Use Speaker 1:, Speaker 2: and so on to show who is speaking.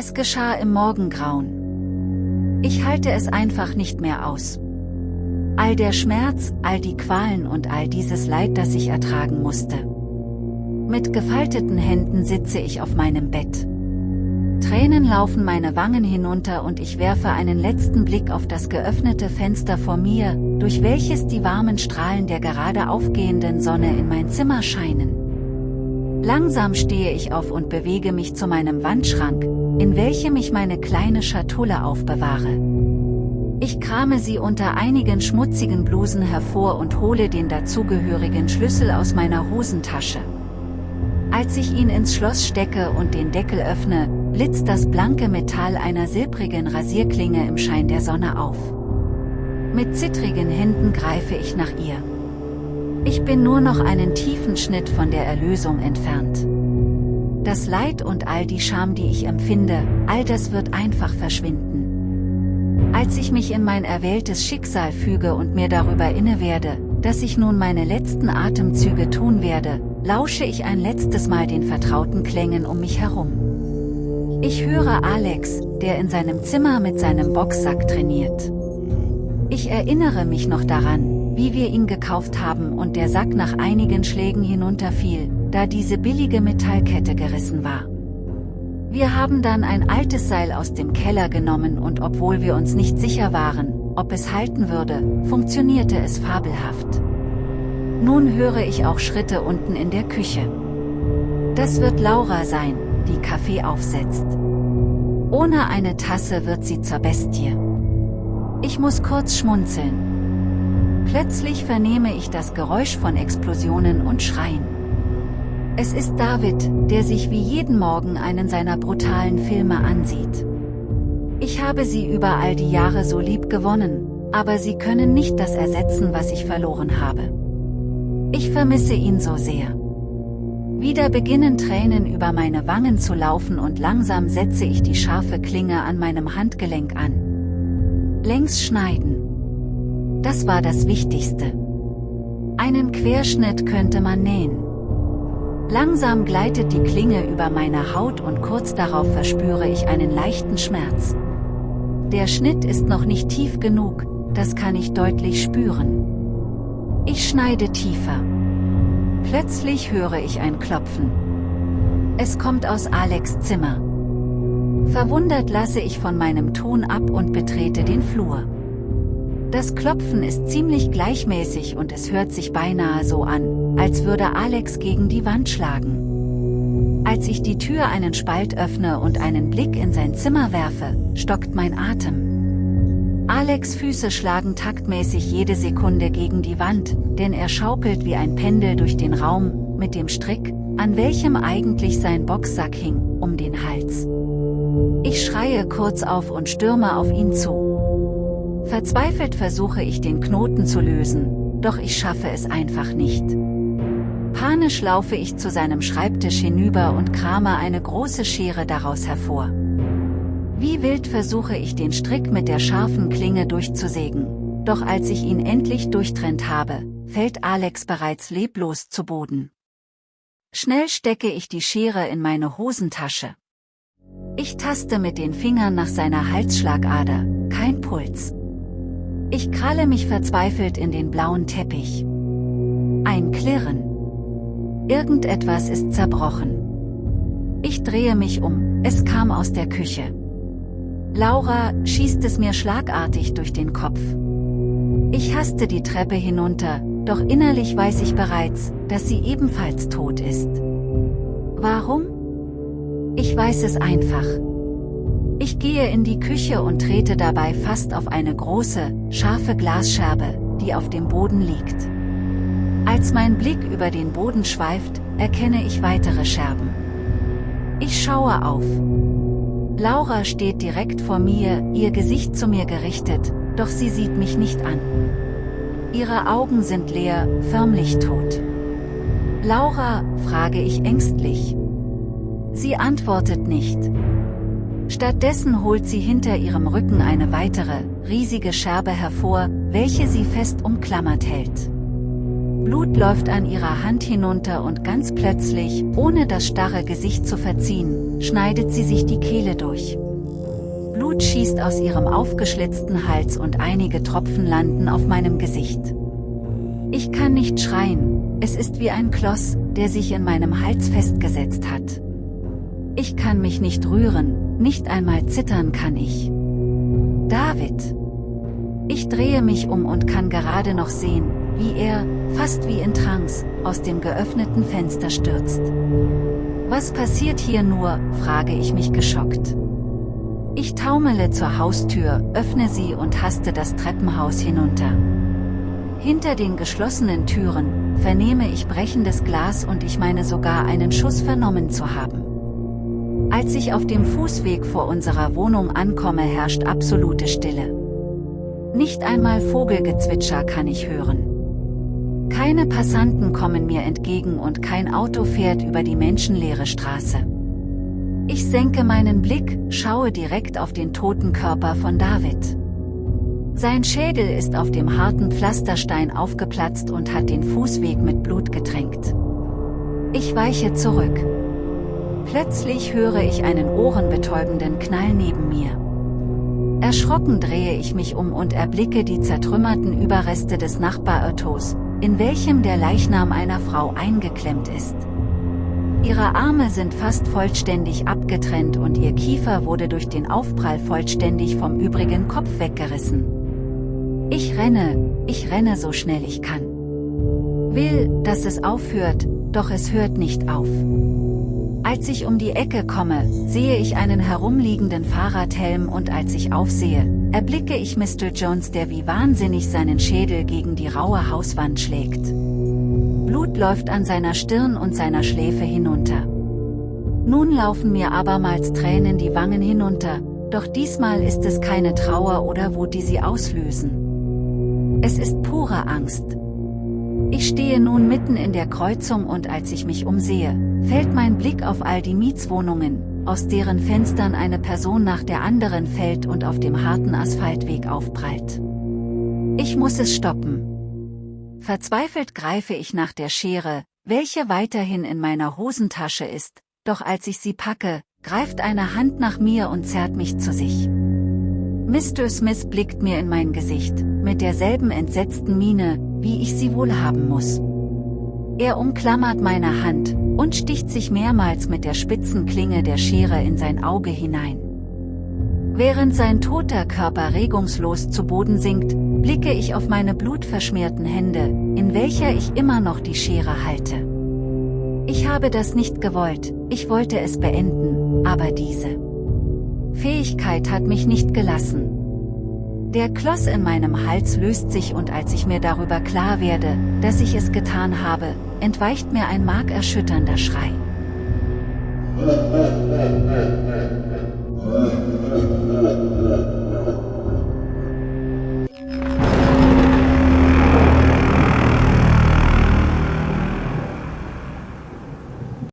Speaker 1: Es geschah im Morgengrauen. Ich halte es einfach nicht mehr aus. All der Schmerz, all die Qualen und all dieses Leid, das ich ertragen musste. Mit gefalteten Händen sitze ich auf meinem Bett. Tränen laufen meine Wangen hinunter und ich werfe einen letzten Blick auf das geöffnete Fenster vor mir, durch welches die warmen Strahlen der gerade aufgehenden Sonne in mein Zimmer scheinen. Langsam stehe ich auf und bewege mich zu meinem Wandschrank, in welchem ich meine kleine Schatulle aufbewahre. Ich krame sie unter einigen schmutzigen Blusen hervor und hole den dazugehörigen Schlüssel aus meiner Hosentasche. Als ich ihn ins Schloss stecke und den Deckel öffne, blitzt das blanke Metall einer silbrigen Rasierklinge im Schein der Sonne auf. Mit zittrigen Händen greife ich nach ihr. Ich bin nur noch einen tiefen Schnitt von der Erlösung entfernt. Das Leid und all die Scham, die ich empfinde, all das wird einfach verschwinden. Als ich mich in mein erwähltes Schicksal füge und mir darüber inne werde, dass ich nun meine letzten Atemzüge tun werde, lausche ich ein letztes Mal den vertrauten Klängen um mich herum. Ich höre Alex, der in seinem Zimmer mit seinem Boxsack trainiert. Ich erinnere mich noch daran, wie wir ihn gekauft haben und der Sack nach einigen Schlägen hinunterfiel, da diese billige Metallkette gerissen war. Wir haben dann ein altes Seil aus dem Keller genommen und obwohl wir uns nicht sicher waren, ob es halten würde, funktionierte es fabelhaft. Nun höre ich auch Schritte unten in der Küche. Das wird Laura sein, die Kaffee aufsetzt. Ohne eine Tasse wird sie zur Bestie. Ich muss kurz schmunzeln. Plötzlich vernehme ich das Geräusch von Explosionen und Schreien. Es ist David, der sich wie jeden Morgen einen seiner brutalen Filme ansieht. Ich habe sie über all die Jahre so lieb gewonnen, aber sie können nicht das ersetzen, was ich verloren habe. Ich vermisse ihn so sehr. Wieder beginnen Tränen über meine Wangen zu laufen und langsam setze ich die scharfe Klinge an meinem Handgelenk an. Längs schneiden. Das war das Wichtigste. Einen Querschnitt könnte man nähen. Langsam gleitet die Klinge über meine Haut und kurz darauf verspüre ich einen leichten Schmerz. Der Schnitt ist noch nicht tief genug, das kann ich deutlich spüren. Ich schneide tiefer. Plötzlich höre ich ein Klopfen. Es kommt aus Alex Zimmer. Verwundert lasse ich von meinem Ton ab und betrete den Flur. Das Klopfen ist ziemlich gleichmäßig und es hört sich beinahe so an, als würde Alex gegen die Wand schlagen. Als ich die Tür einen Spalt öffne und einen Blick in sein Zimmer werfe, stockt mein Atem. Alex Füße schlagen taktmäßig jede Sekunde gegen die Wand, denn er schaukelt wie ein Pendel durch den Raum, mit dem Strick, an welchem eigentlich sein Boxsack hing, um den Hals. Ich schreie kurz auf und stürme auf ihn zu. Verzweifelt versuche ich den Knoten zu lösen, doch ich schaffe es einfach nicht. Panisch laufe ich zu seinem Schreibtisch hinüber und krame eine große Schere daraus hervor. Wie wild versuche ich den Strick mit der scharfen Klinge durchzusägen, doch als ich ihn endlich durchtrennt habe, fällt Alex bereits leblos zu Boden. Schnell stecke ich die Schere in meine Hosentasche. Ich taste mit den Fingern nach seiner Halsschlagader, kein Puls. Ich kralle mich verzweifelt in den blauen Teppich. Ein Klirren. Irgendetwas ist zerbrochen. Ich drehe mich um, es kam aus der Küche. Laura, schießt es mir schlagartig durch den Kopf. Ich haste die Treppe hinunter, doch innerlich weiß ich bereits, dass sie ebenfalls tot ist. Warum? Ich weiß es einfach. Gehe in die Küche und trete dabei fast auf eine große, scharfe Glasscherbe, die auf dem Boden liegt. Als mein Blick über den Boden schweift, erkenne ich weitere Scherben. Ich schaue auf. Laura steht direkt vor mir, ihr Gesicht zu mir gerichtet, doch sie sieht mich nicht an. Ihre Augen sind leer, förmlich tot. Laura, frage ich ängstlich. Sie antwortet nicht. Stattdessen holt sie hinter ihrem Rücken eine weitere, riesige Scherbe hervor, welche sie fest umklammert hält. Blut läuft an ihrer Hand hinunter und ganz plötzlich, ohne das starre Gesicht zu verziehen, schneidet sie sich die Kehle durch. Blut schießt aus ihrem aufgeschlitzten Hals und einige Tropfen landen auf meinem Gesicht. Ich kann nicht schreien, es ist wie ein Kloss, der sich in meinem Hals festgesetzt hat. Ich kann mich nicht rühren, nicht einmal zittern kann ich. David. Ich drehe mich um und kann gerade noch sehen, wie er, fast wie in Trance, aus dem geöffneten Fenster stürzt. Was passiert hier nur, frage ich mich geschockt. Ich taumele zur Haustür, öffne sie und haste das Treppenhaus hinunter. Hinter den geschlossenen Türen, vernehme ich brechendes Glas und ich meine sogar einen Schuss vernommen zu haben. Als ich auf dem Fußweg vor unserer Wohnung ankomme herrscht absolute Stille. Nicht einmal Vogelgezwitscher kann ich hören. Keine Passanten kommen mir entgegen und kein Auto fährt über die menschenleere Straße. Ich senke meinen Blick, schaue direkt auf den toten Körper von David. Sein Schädel ist auf dem harten Pflasterstein aufgeplatzt und hat den Fußweg mit Blut getränkt. Ich weiche zurück. Plötzlich höre ich einen ohrenbetäubenden Knall neben mir. Erschrocken drehe ich mich um und erblicke die zertrümmerten Überreste des Nachbarautos, in welchem der Leichnam einer Frau eingeklemmt ist. Ihre Arme sind fast vollständig abgetrennt und ihr Kiefer wurde durch den Aufprall vollständig vom übrigen Kopf weggerissen. Ich renne, ich renne so schnell ich kann. Will, dass es aufhört, doch es hört nicht auf. Als ich um die Ecke komme, sehe ich einen herumliegenden Fahrradhelm und als ich aufsehe, erblicke ich Mr. Jones der wie wahnsinnig seinen Schädel gegen die raue Hauswand schlägt. Blut läuft an seiner Stirn und seiner Schläfe hinunter. Nun laufen mir abermals Tränen die Wangen hinunter, doch diesmal ist es keine Trauer oder Wut die sie auslösen. Es ist pure Angst. Ich stehe nun mitten in der Kreuzung und als ich mich umsehe, fällt mein Blick auf all die Mietswohnungen, aus deren Fenstern eine Person nach der anderen fällt und auf dem harten Asphaltweg aufprallt. Ich muss es stoppen. Verzweifelt greife ich nach der Schere, welche weiterhin in meiner Hosentasche ist, doch als ich sie packe, greift eine Hand nach mir und zerrt mich zu sich. Mr. Smith blickt mir in mein Gesicht, mit derselben entsetzten Miene, wie ich sie wohl haben muss. Er umklammert meine Hand, und sticht sich mehrmals mit der spitzen Klinge der Schere in sein Auge hinein. Während sein toter Körper regungslos zu Boden sinkt, blicke ich auf meine blutverschmierten Hände, in welcher ich immer noch die Schere halte. Ich habe das nicht gewollt, ich wollte es beenden, aber diese Fähigkeit hat mich nicht gelassen. Der Kloß in meinem Hals löst sich und als ich mir darüber klar werde, dass ich es getan habe, entweicht mir ein markerschütternder Schrei.